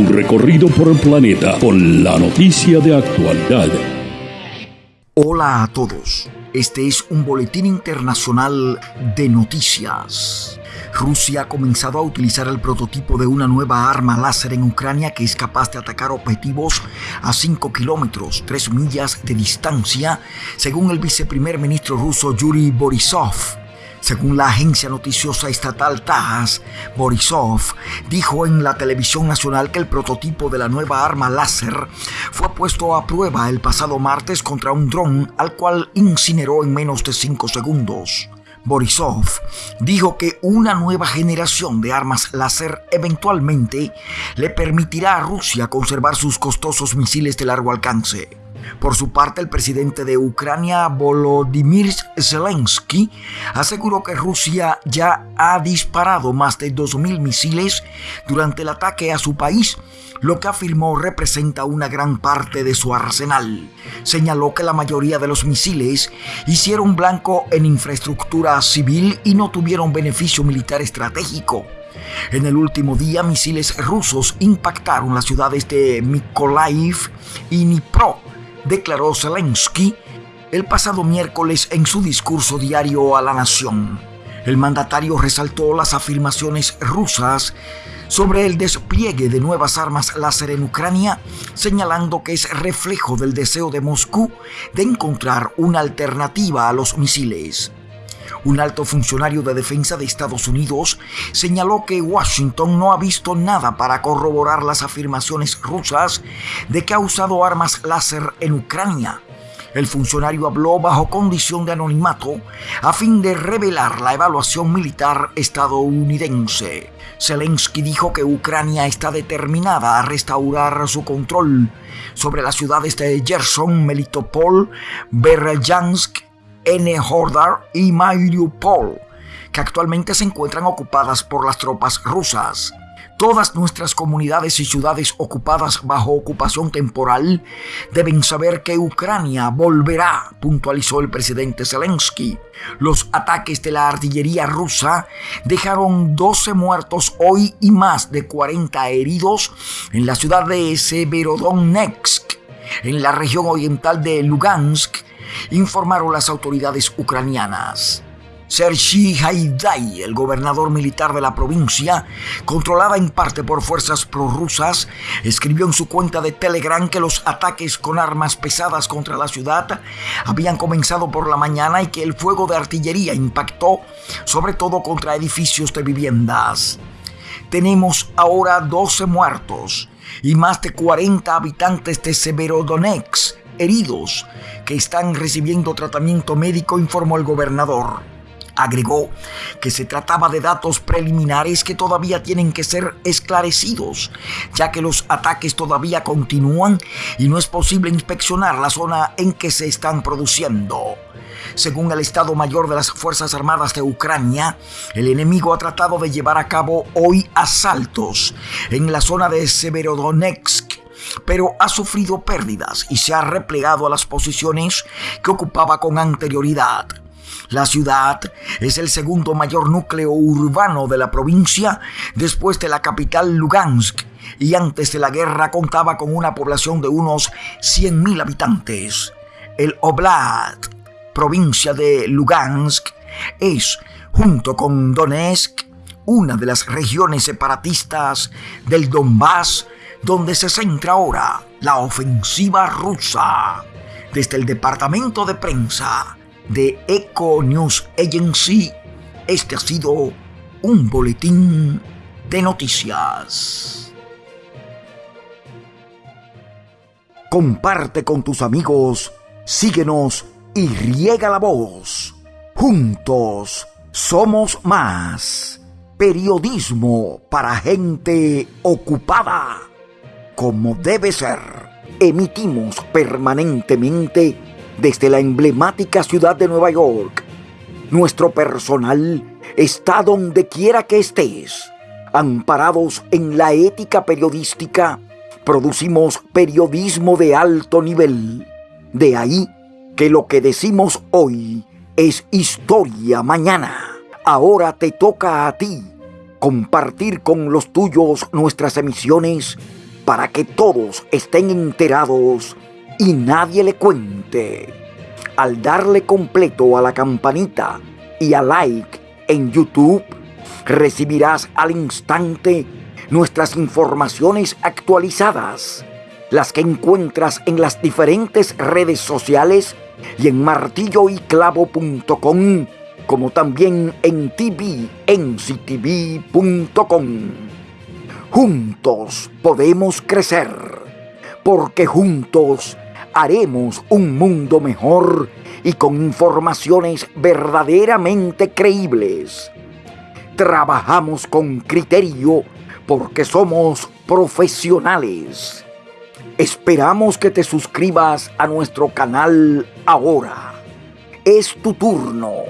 Un recorrido por el planeta con la noticia de actualidad. Hola a todos. Este es un boletín internacional de noticias. Rusia ha comenzado a utilizar el prototipo de una nueva arma láser en Ucrania que es capaz de atacar objetivos a 5 kilómetros, 3 millas de distancia, según el viceprimer ministro ruso Yuri Borisov. Según la agencia noticiosa estatal TASS, Borisov dijo en la televisión nacional que el prototipo de la nueva arma láser fue puesto a prueba el pasado martes contra un dron al cual incineró en menos de 5 segundos. Borisov dijo que una nueva generación de armas láser eventualmente le permitirá a Rusia conservar sus costosos misiles de largo alcance. Por su parte, el presidente de Ucrania, Volodymyr Zelensky, aseguró que Rusia ya ha disparado más de 2.000 misiles durante el ataque a su país, lo que afirmó representa una gran parte de su arsenal. Señaló que la mayoría de los misiles hicieron blanco en infraestructura civil y no tuvieron beneficio militar estratégico. En el último día, misiles rusos impactaron las ciudades de Mykolaiv y Dnipro, declaró Zelensky el pasado miércoles en su discurso diario a la nación. El mandatario resaltó las afirmaciones rusas sobre el despliegue de nuevas armas láser en Ucrania, señalando que es reflejo del deseo de Moscú de encontrar una alternativa a los misiles. Un alto funcionario de defensa de Estados Unidos señaló que Washington no ha visto nada para corroborar las afirmaciones rusas de que ha usado armas láser en Ucrania. El funcionario habló bajo condición de anonimato a fin de revelar la evaluación militar estadounidense. Zelensky dijo que Ucrania está determinada a restaurar su control sobre las ciudades de Gerson, Melitopol, Beryansk N. Hordar y Mariupol, que actualmente se encuentran ocupadas por las tropas rusas. Todas nuestras comunidades y ciudades ocupadas bajo ocupación temporal deben saber que Ucrania volverá, puntualizó el presidente Zelensky. Los ataques de la artillería rusa dejaron 12 muertos hoy y más de 40 heridos en la ciudad de Severodonetsk, en la región oriental de Lugansk, informaron las autoridades ucranianas. Sergei Haidai, el gobernador militar de la provincia, controlada en parte por fuerzas prorrusas, escribió en su cuenta de Telegram que los ataques con armas pesadas contra la ciudad habían comenzado por la mañana y que el fuego de artillería impactó sobre todo contra edificios de viviendas. Tenemos ahora 12 muertos y más de 40 habitantes de Severodonetsk heridos que están recibiendo tratamiento médico, informó el gobernador. Agregó que se trataba de datos preliminares que todavía tienen que ser esclarecidos, ya que los ataques todavía continúan y no es posible inspeccionar la zona en que se están produciendo. Según el Estado Mayor de las Fuerzas Armadas de Ucrania, el enemigo ha tratado de llevar a cabo hoy asaltos en la zona de Severodonetsk pero ha sufrido pérdidas y se ha replegado a las posiciones que ocupaba con anterioridad. La ciudad es el segundo mayor núcleo urbano de la provincia después de la capital Lugansk y antes de la guerra contaba con una población de unos 100.000 habitantes. El Oblast, provincia de Lugansk, es, junto con Donetsk, una de las regiones separatistas del Donbass donde se centra ahora la ofensiva rusa. Desde el departamento de prensa de Eco News Agency, este ha sido un boletín de noticias. Comparte con tus amigos, síguenos y riega la voz. Juntos somos más. Periodismo para gente ocupada como debe ser. Emitimos permanentemente desde la emblemática ciudad de Nueva York. Nuestro personal está donde quiera que estés. Amparados en la ética periodística, producimos periodismo de alto nivel. De ahí que lo que decimos hoy es historia mañana. Ahora te toca a ti compartir con los tuyos nuestras emisiones para que todos estén enterados y nadie le cuente. Al darle completo a la campanita y a like en YouTube, recibirás al instante nuestras informaciones actualizadas, las que encuentras en las diferentes redes sociales y en martilloyclavo.com, como también en tvenctv.com. Juntos podemos crecer, porque juntos haremos un mundo mejor y con informaciones verdaderamente creíbles. Trabajamos con criterio porque somos profesionales. Esperamos que te suscribas a nuestro canal ahora. Es tu turno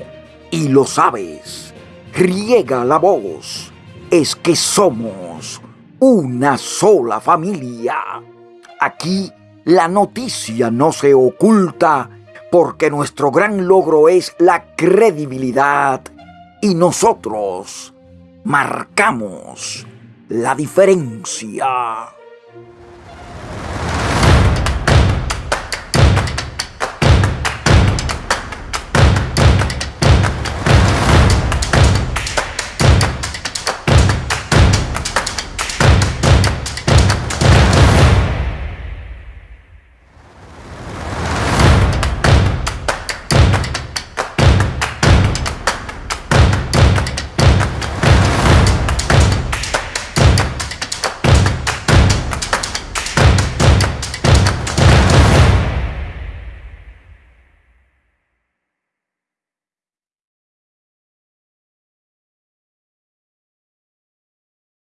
y lo sabes. Riega la voz. Es que somos una sola familia. Aquí la noticia no se oculta porque nuestro gran logro es la credibilidad y nosotros marcamos la diferencia.